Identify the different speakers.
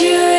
Speaker 1: you.